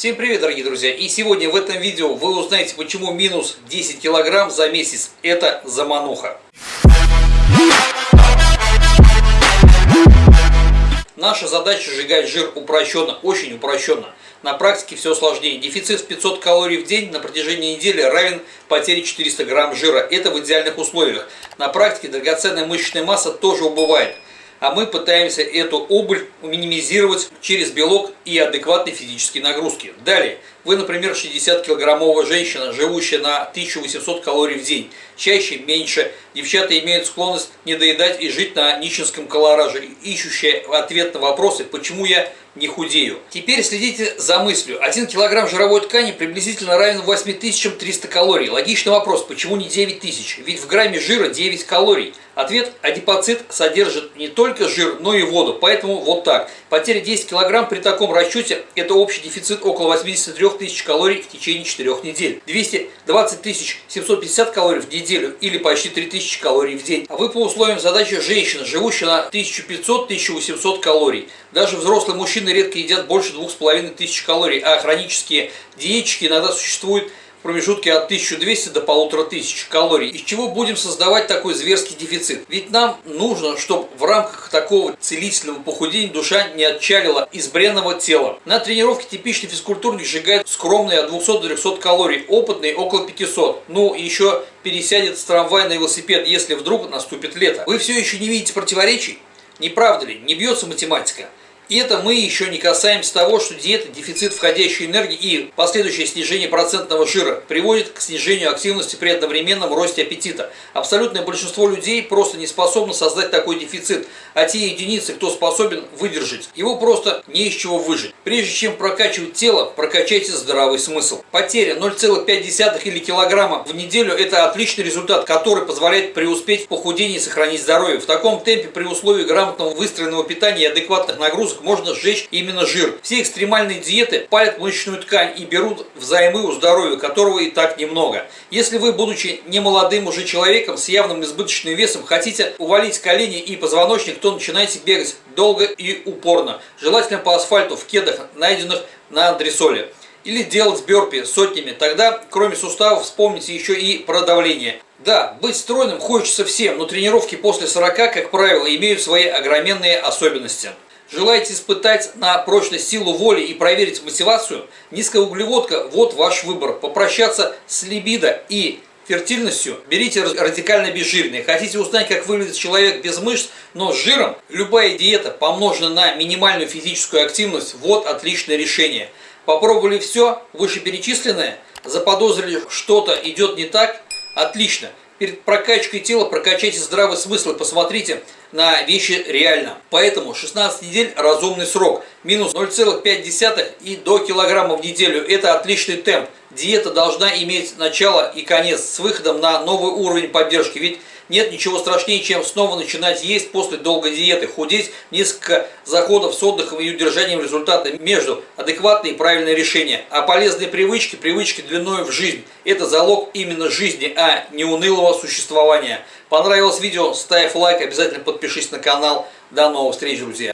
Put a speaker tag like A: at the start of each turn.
A: Всем привет, дорогие друзья! И сегодня в этом видео вы узнаете, почему минус 10 килограмм за месяц – это замануха. Наша задача сжигать жир упрощенно, очень упрощенно. На практике все сложнее. Дефицит в 500 калорий в день на протяжении недели равен потере 400 грамм жира. Это в идеальных условиях. На практике драгоценная мышечная масса тоже убывает а мы пытаемся эту убыль минимизировать через белок и адекватные физические нагрузки. Далее, вы, например, 60-килограммовая женщина, живущая на 1800 калорий в день, чаще, меньше. Девчата имеют склонность недоедать и жить на нищенском колораже, ищущая ответ на вопросы, почему я не худею. Теперь следите за мыслью. 1 килограмм жировой ткани приблизительно равен 8300 калорий. Логичный вопрос, почему не 9000? Ведь в грамме жира 9 калорий. Ответ – адипоцит содержит не только жир, но и воду. Поэтому вот так. Потеря 10 килограмм при таком расчете – это общий дефицит около 83 тысяч калорий в течение 4 недель. 220 тысяч 750 калорий в неделю или почти 3000 калорий в день. А вы по условиям задачи женщина, живущая на 1500-1800 калорий. Даже взрослые мужчины редко едят больше 2500 калорий, а хронические диетчики иногда существуют в промежутке от 1200 до 1500 калорий. Из чего будем создавать такой зверский дефицит? Ведь нам нужно, чтобы в рамках такого целительного похудения душа не отчалила из бренного тела. На тренировке типичный физкультурник сжигает скромные от 200 до 300 калорий, опытный около 500. Ну, еще пересядет с трамвая на велосипед, если вдруг наступит лето. Вы все еще не видите противоречий? Не правда ли? Не бьется математика. И это мы еще не касаемся того, что диета, дефицит входящей энергии и последующее снижение процентного жира приводит к снижению активности при одновременном росте аппетита. Абсолютное большинство людей просто не способно создать такой дефицит, а те единицы, кто способен выдержать, его просто не из чего выжить. Прежде чем прокачивать тело, прокачайте здравый смысл. Потеря 0,5 или килограмма в неделю – это отличный результат, который позволяет преуспеть в похудении и сохранить здоровье. В таком темпе при условии грамотного выстроенного питания и адекватных нагрузок можно сжечь именно жир. Все экстремальные диеты палят мышечную ткань и берут взаймы у здоровья, которого и так немного. Если вы, будучи немолодым уже человеком с явным избыточным весом, хотите увалить колени и позвоночник, то начинайте бегать долго и упорно. Желательно по асфальту в кедах, найденных на андресоле. Или делать бёрпи сотнями. Тогда, кроме суставов, вспомните еще и про давление. Да, быть стройным хочется всем, но тренировки после 40, как правило, имеют свои огроменные особенности. Желаете испытать на прочность силу воли и проверить мотивацию? Низкая углеводка – вот ваш выбор. Попрощаться с либидо и фертильностью, берите радикально безжирные. Хотите узнать, как выглядит человек без мышц, но с жиром? Любая диета, помноженная на минимальную физическую активность, вот отличное решение. Попробовали все вышеперечисленное? Заподозрили, что-то идет не так? Отлично перед прокачкой тела прокачайте здравый смысл и посмотрите на вещи реально. Поэтому 16 недель разумный срок. Минус 0,5 и до килограмма в неделю. Это отличный темп. Диета должна иметь начало и конец с выходом на новый уровень поддержки. Ведь нет ничего страшнее, чем снова начинать есть после долгой диеты, худеть несколько заходов с отдыхом и удержанием результата между адекватные и правильные решения. А полезные привычки, привычки длиной в жизнь – это залог именно жизни, а не унылого существования. Понравилось видео? Ставь лайк, обязательно подпишись на канал. До новых встреч, друзья!